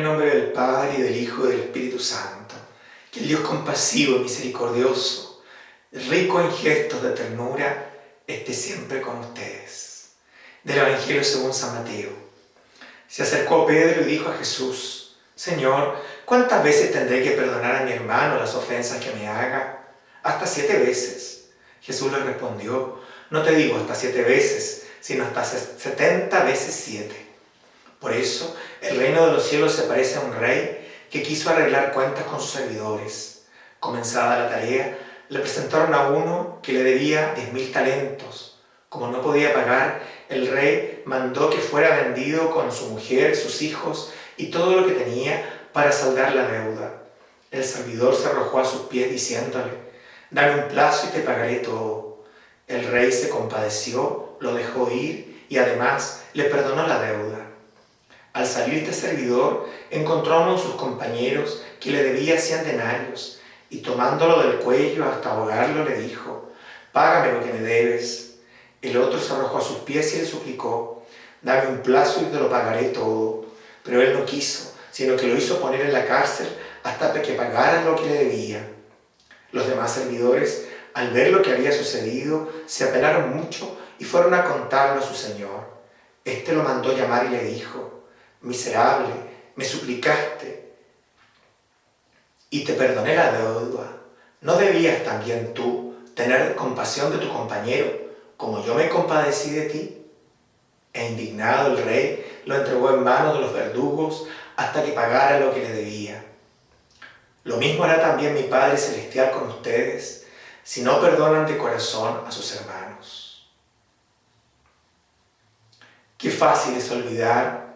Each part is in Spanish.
del Padre y del Hijo y del Espíritu Santo. Que el Dios compasivo y misericordioso, rico en gestos de ternura, esté siempre con ustedes. Del Evangelio según San Mateo. Se acercó Pedro y dijo a Jesús, Señor, ¿cuántas veces tendré que perdonar a mi hermano las ofensas que me haga? Hasta siete veces. Jesús le respondió, no te digo hasta siete veces, sino hasta setenta veces siete. Por eso, el reino de los cielos se parece a un rey que quiso arreglar cuentas con sus servidores. Comenzada la tarea, le presentaron a uno que le debía diez mil talentos. Como no podía pagar, el rey mandó que fuera vendido con su mujer, sus hijos y todo lo que tenía para saldar la deuda. El servidor se arrojó a sus pies diciéndole, dame un plazo y te pagaré todo. El rey se compadeció, lo dejó ir y además le perdonó la deuda. Al salir este servidor, encontró a uno de sus compañeros que le debía cien denarios, y tomándolo del cuello hasta ahogarlo le dijo, «Págame lo que me debes». El otro se arrojó a sus pies y le suplicó, «Dame un plazo y te lo pagaré todo». Pero él no quiso, sino que lo hizo poner en la cárcel hasta que pagaran lo que le debía. Los demás servidores, al ver lo que había sucedido, se apenaron mucho y fueron a contarlo a su señor. Este lo mandó llamar y le dijo, miserable, me suplicaste y te perdoné la deuda. ¿No debías también tú tener compasión de tu compañero como yo me compadecí de ti? E indignado el rey lo entregó en manos de los verdugos hasta que pagara lo que le debía. Lo mismo hará también mi Padre Celestial con ustedes si no perdonan de corazón a sus hermanos. Qué fácil es olvidar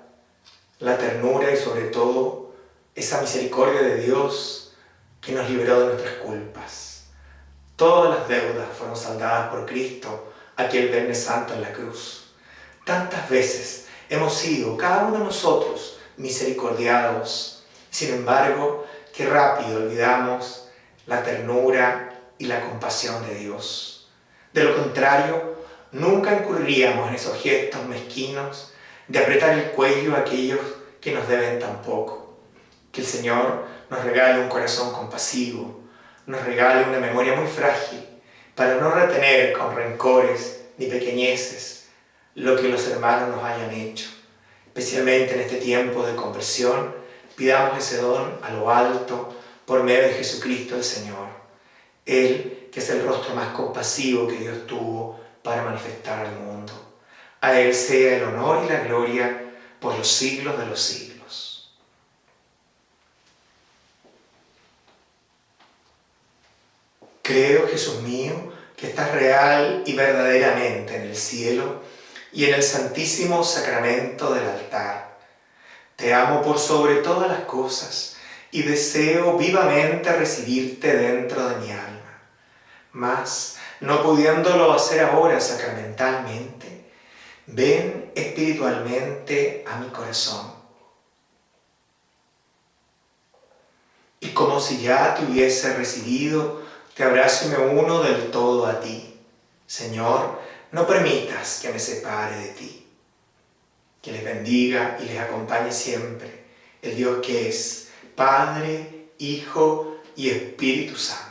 la ternura y sobre todo esa misericordia de Dios que nos liberó de nuestras culpas. Todas las deudas fueron saldadas por Cristo aquel Viernes Santo en la cruz. Tantas veces hemos sido, cada uno de nosotros, misericordiados. Sin embargo, qué rápido olvidamos la ternura y la compasión de Dios. De lo contrario, nunca incurriríamos en esos gestos mezquinos de apretar el cuello a aquellos que nos deben tan poco. Que el Señor nos regale un corazón compasivo, nos regale una memoria muy frágil, para no retener con rencores ni pequeñeces lo que los hermanos nos hayan hecho. Especialmente en este tiempo de conversión, pidamos ese don a lo alto por medio de Jesucristo el Señor. Él, que es el rostro más compasivo que Dios tuvo para manifestar al mundo. A Él sea el honor y la gloria por los siglos de los siglos. Creo, Jesús mío, que estás real y verdaderamente en el cielo y en el santísimo sacramento del altar. Te amo por sobre todas las cosas y deseo vivamente recibirte dentro de mi alma. Mas, no pudiéndolo hacer ahora sacramentalmente, ven espiritualmente a mi corazón. Y como si ya te hubiese recibido, te abrazo y me uno del todo a ti. Señor, no permitas que me separe de ti. Que les bendiga y les acompañe siempre el Dios que es Padre, Hijo y Espíritu Santo.